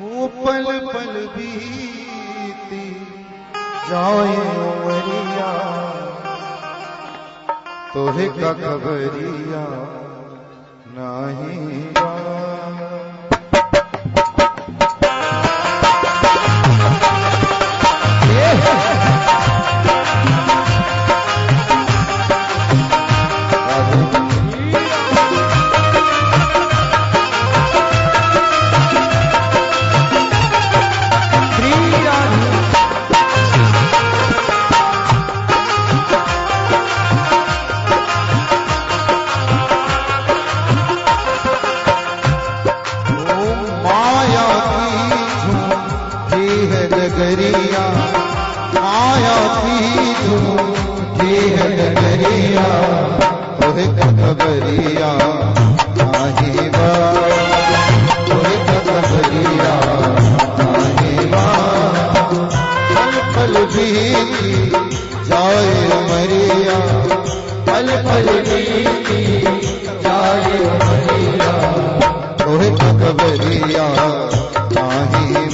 वो पल पल बीती जाए उमरिया तोहे का खबरिया नहीं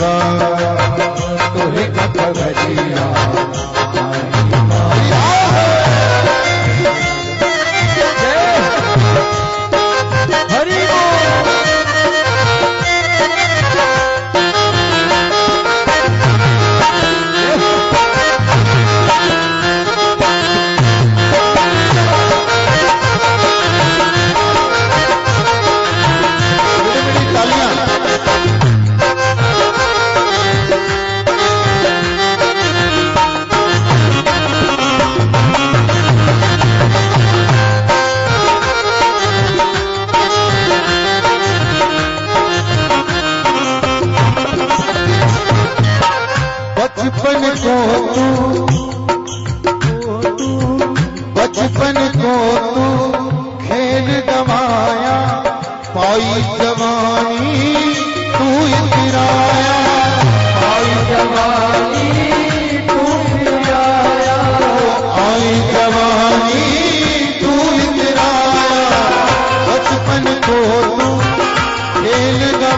बा तोहे खबरिया।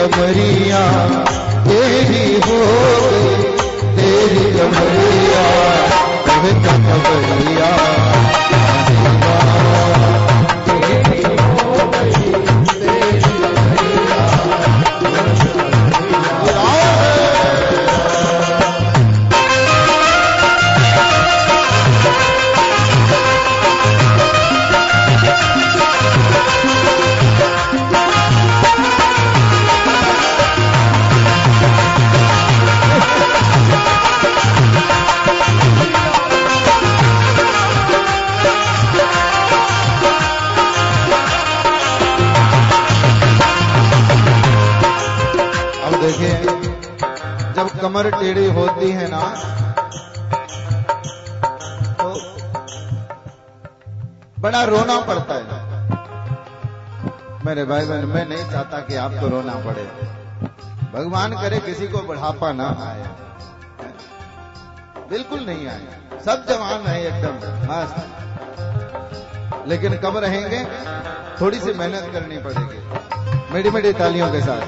कमरिया तेरी हो गई तेरी कमरिया कमरिया कमर टेढ़ी होती है ना तो बड़ा रोना पड़ता है। मेरे भाई बहन मैं नहीं चाहता कि आपको रोना पड़े। भगवान करे किसी को बुढ़ापा ना आए। बिल्कुल नहीं आए। सब जवान है एकदम, मस्त। लेकिन कब रहेंगे, थोड़ी सी मेहनत करनी पड़ेगी। मेरी मेरी तालियों के साथ।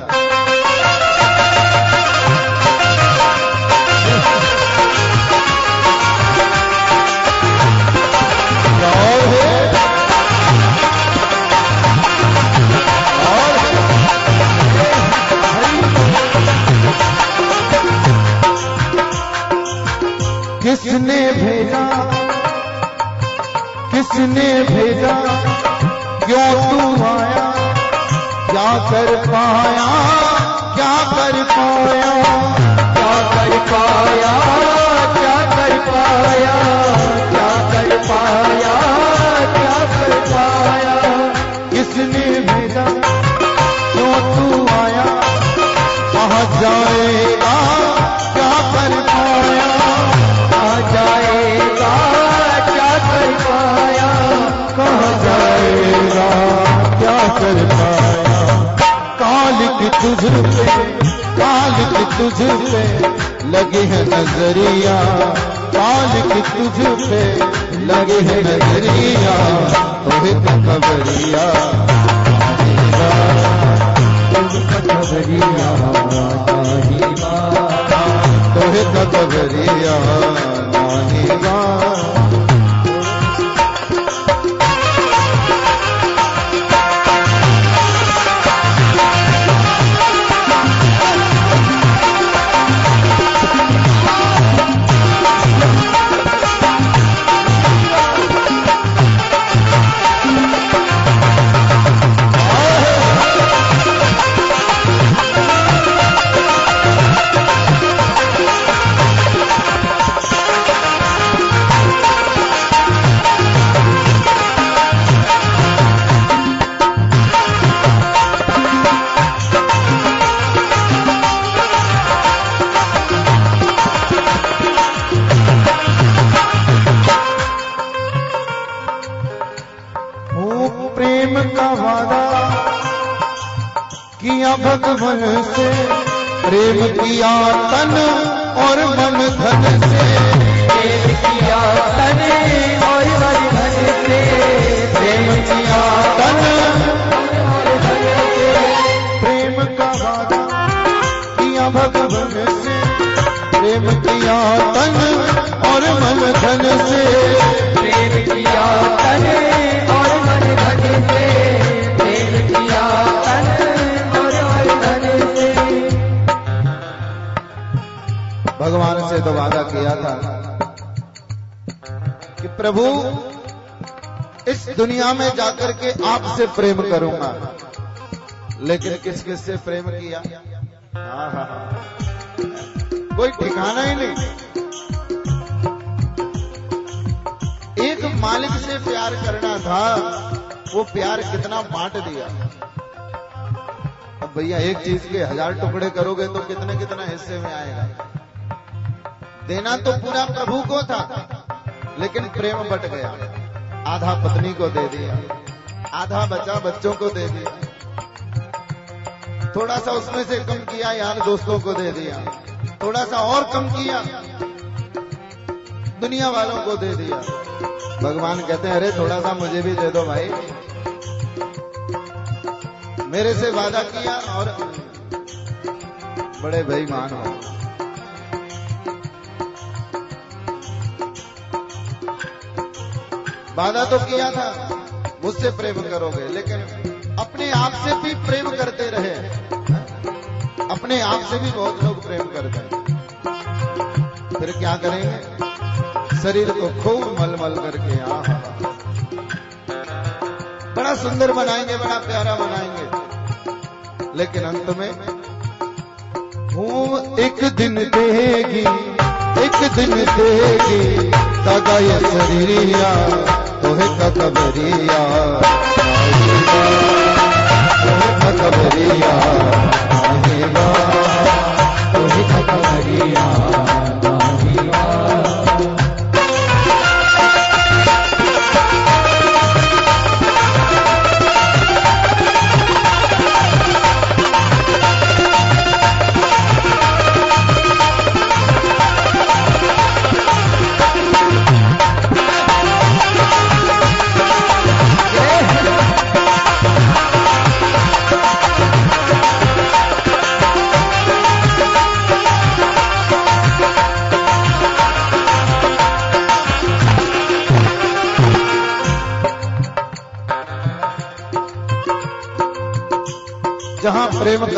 किसने भेजा? किसने भेजा? क्यों तू आया? क्या कर पाया? क्या कर पाया? क्या कर पाया? है नज़रिया। मालिक की तुझ पे लगे है नज़रिया। तोहे तो खबरिया खबरिया। तो खबरिया। नानी गा प्रेम किया तन और मन धन से। प्रेम किया तने और मन धन से। प्रेम किया तन प्रेम का किया भगवान से। प्रेम किया तन और मन धन से। प्रेम किया तने और से तो वादा किया था कि प्रभु, इस दुनिया में जाकर के आपसे प्रेम करूँगा। लेकिन किस किस से प्रेम किया? हाँ हाँ हाँ। कोई ठिकाना ही नहीं। एक मालिक से प्यार करना था, वो प्यार कितना बांट दिया। अब भैया, एक चीज़ के हज़ार टुकड़े करोगे तो कितने कितना हिस्से में आएगा? देना तो पूरा प्रभु को था, लेकिन प्रेम बट गया। आधा पत्नी को दे दिया, आधा बचा बच्चों को दे दिया। थोड़ा सा उसमें से कम किया, यार दोस्तों को दे दिया। थोड़ा सा और कम किया, दुनिया वालों को दे दिया। भगवान कहते हैं, अरे थोड़ा सा मुझे भी दे दो भाई। मेरे से वादा किया और बड़े बेईमान हो वादा तो किया था, मुझसे प्रेम करोगे, लेकिन अपने आप से भी प्रेम करते रहे। अपने आप से भी बहुत लोग प्रेम करते हैं। फिर क्या करेंगे? शरीर को खूब मलमल करके आ बड़ा सुंदर बनाएँगे, बड़ा प्यारा बनाएँगे। लेकिन अंत में वो एक दिन देगी, एक दिन देगी। दादा ये शरीरिया तोहे कबरिया। आएगा तोहे चाहिए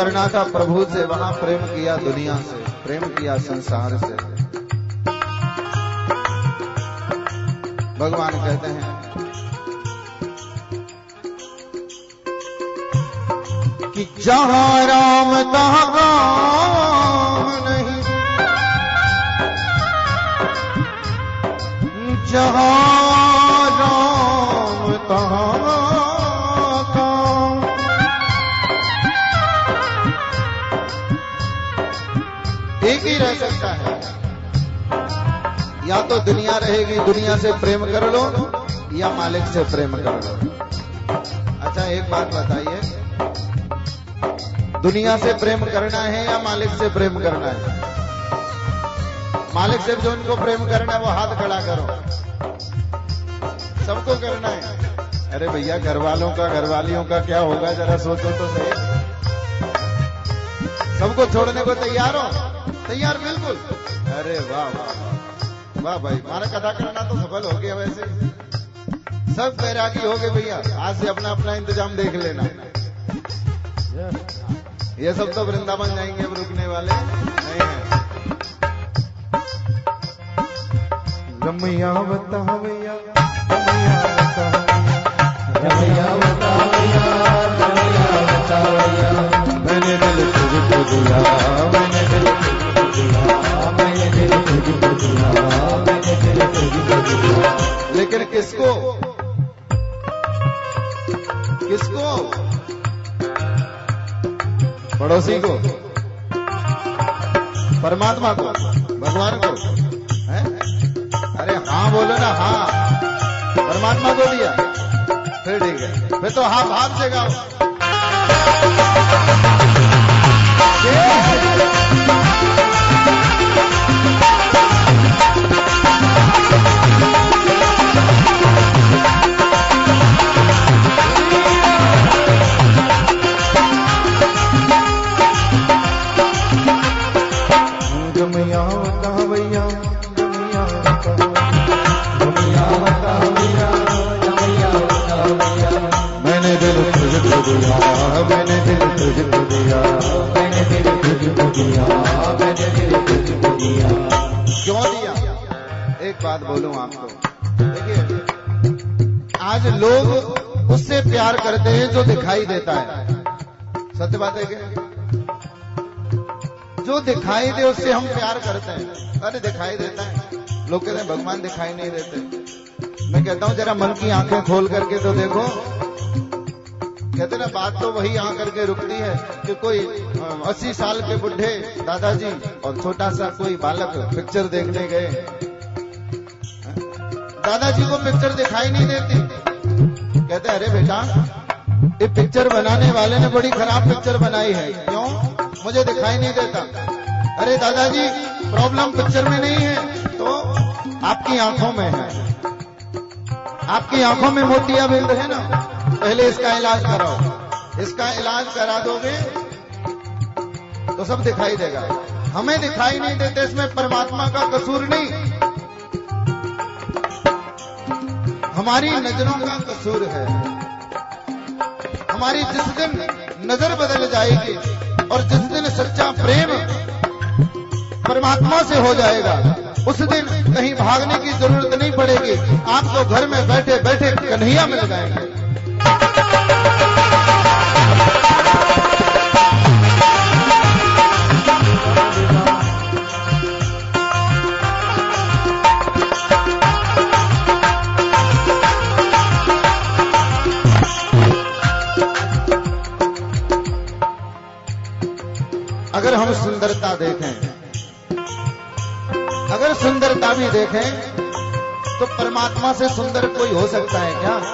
करना था प्रभु से, वहाँ प्रेम किया दुनिया से, प्रेम किया संसार से। भगवान कहते हैं, कि जहाँ राम तहां नहीं, जहाँ या तो दुनिया रहेगी, दुनिया से प्रेम कर लो, या मालिक से प्रेम कर लो। अच्छा एक बात बताइए। दुनिया से प्रेम करना है या मालिक से प्रेम करना है? मालिक से जो उनको प्रेम करना है, वो हाथ खड़ा करो। सबको करना है। अरे भैया घर वालों का घर वालियों का क्या होगा, जरा सोचो तो सही। सबको छोड़ने को तैयार हो? तैयार बिल्कुल। अरे वाह वाह। वाह भाई हमारा कथा करना तो सफल हो गया वैसे। सब बैरागी हो गए भैया, आज से अपना अपना इंतज़ाम देख लेना। ये सब तो वृंदावन जाएँगे अब रुकने वाले, नहीं है। रमैया बता भैया, रमैया बता रमैया बतावैया पड़ोसी को, परमात्मा को, भगवान को, है? अरे हाँ बोलो ना हाँ। परमात्मा को दिया। फिर ठीक है। फिर तो हाँ भाव से गाओ। दिखाई देता है। सत्य बात है कि जो दिखाई दे, उससे हम प्यार करते हैं। अरे दिखाई देता है। लोग कहते हैं, भगवान दिखाई नहीं देते। मैं कहता हूँ, जरा मन की आँखें खोल करके तो देखो। कहते ना, बात तो वही आ करके रुकती है कि कोई अस्सी साल के बुढ़े दादाजी और छोटा सा कोई बालक पिक्चर देखने गए। दादाजी को पिक्चर दिखाई नहीं देती। कहते अरे बेटा ये पिक्चर बनाने वाले ने बड़ी खराब पिक्चर बनाई है। क्यों? मुझे दिखाई नहीं देता। अरे दादाजी प्रॉब्लम पिक्चर में नहीं है। तो आपकी आँखों में है। आपकी आँखों में मोतियाबिंद है ना। पहले इसका इलाज कराओ। इसका इलाज करा दोगे तो सब दिखाई देगा। हमें दिखाई नहीं देते, इसमें परमात्मा का कसूर नहीं। हमारी नज़रों का कसूर है। हमारी जिस दिन नज़र बदल जाएगी और जिस दिन सच्चा प्रेम परमात्मा से हो जाएगा, उस दिन कहीं भागने की ज़रूरत नहीं पड़ेगी। आपको घर में बैठे बैठे कन्हैया मिल जाएँगे। सुंदरता तो परमात्मा से सुंदर कोई हो सकता है क्या?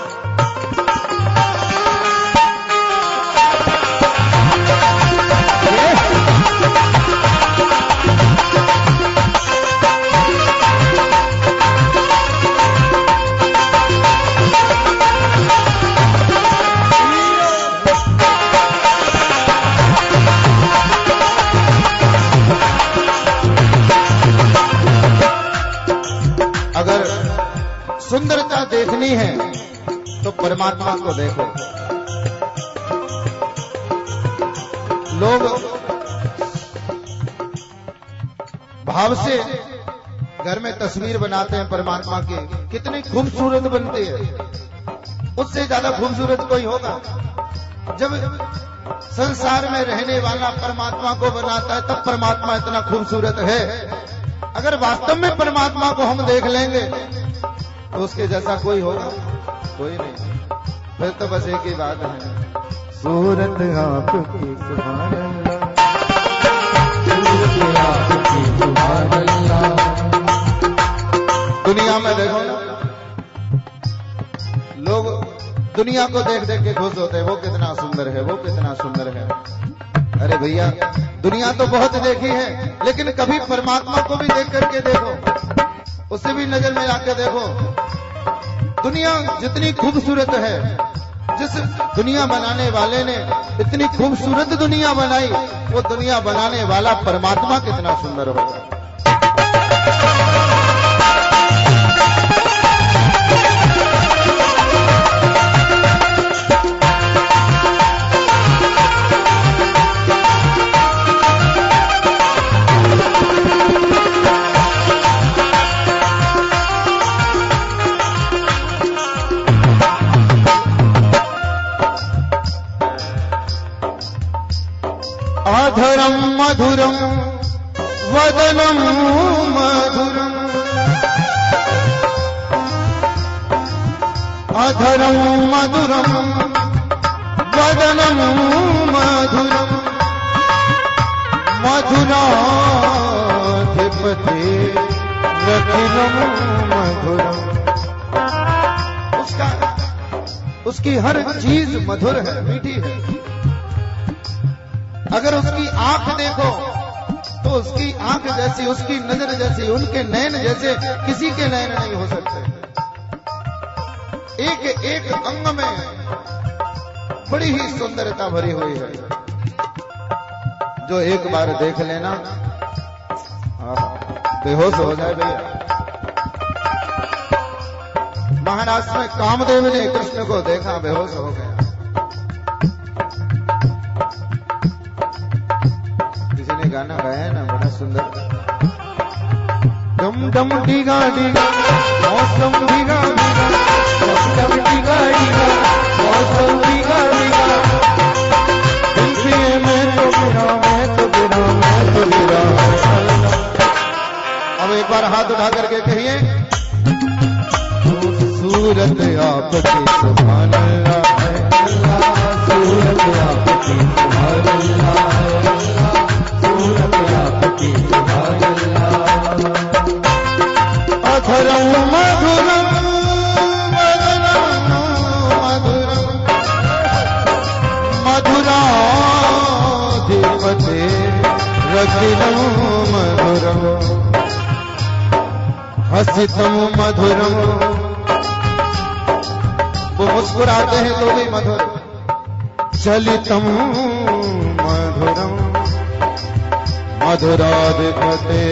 देखनी है तो परमात्मा को देखो। लोग भाव से घर में तस्वीर बनाते हैं परमात्मा की। कितनी खूबसूरत बनती है। उससे ज़्यादा खूबसूरत कोई होगा? जब संसार में रहने वाला परमात्मा को बनाता है, तब परमात्मा इतना खूबसूरत है। अगर वास्तव में परमात्मा को हम देख लेंगे तो उसके जैसा कोई होगा कोई नहीं। फिर तो बस एक ही बात है। सूरत आपकी सुभान दुनिया में देखो ना। लोग दुनिया को देख देख के खुश होते हैं। वो कितना सुंदर है वो कितना सुंदर है। अरे भैया दुनिया तो बहुत देखी है लेकिन कभी परमात्मा को भी देख करके देखो। उसे भी नज़र में आके देखो, दुनिया जितनी खूबसूरत है, जिस दुनिया बनाने वाले ने इतनी खूबसूरत दुनिया बनाई, वो दुनिया बनाने वाला परमात्मा कितना सुंदर होगा। अधरम मधुरम वदनम मधुरम अधरम मधुरम वदनम मधुरम मधुराधिपति रखिलम मधुरम उसका उसकी हर चीज़ मधुर है, मीठी है। अगर उसकी आँख देखो तो उसकी आँख जैसी, उसकी नज़र जैसी, उनके नयन जैसे किसी के नयन नहीं हो सकते। एक एक अंग में बड़ी ही सुंदरता भरी हुई है। जो एक बार देख लेना। बेहोश हो जाए भैया। महाराष्ट्र में कामदेव ने कृष्ण को देखा, बेहोश हो गया ने है ना, बड़ा सुंदर। डम डम डीगा डीगा मौसम डीगा डीगा डम डम डीगा डीगा मौसम डीगा डीगा दिल मैं तो गिरा मैं तो गिरा मैं तो गिरा अब एक बार हाथ उठा करके कहिए सूरत आपकी सुभान रखिलम मधुरम हसितम मधुरम वो मुस्कुराते हैं तो भी मधुर। चलितम मधुरम मधुराधिपते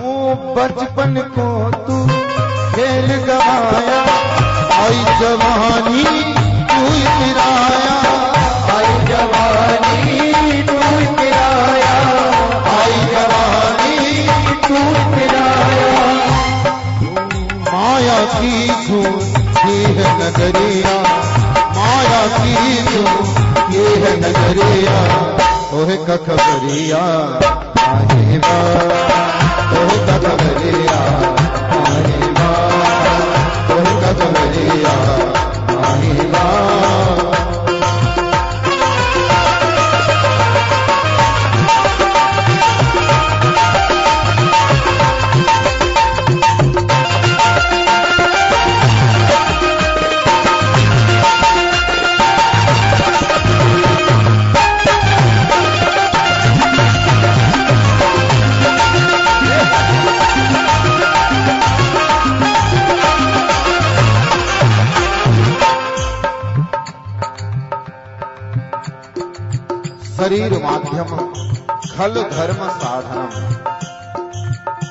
वो बचपन को तू खेल गवाया आई जवानी तू इतराया आई जवानी तू किराया आई जवानी तू किराया माया की झूठी है नगरिया माया की झूठी है नगरिया ओहे खल धर्म साधनम।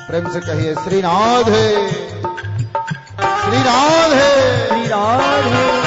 प्रेम से कहिए श्री राधे श्री राधे श्री राधे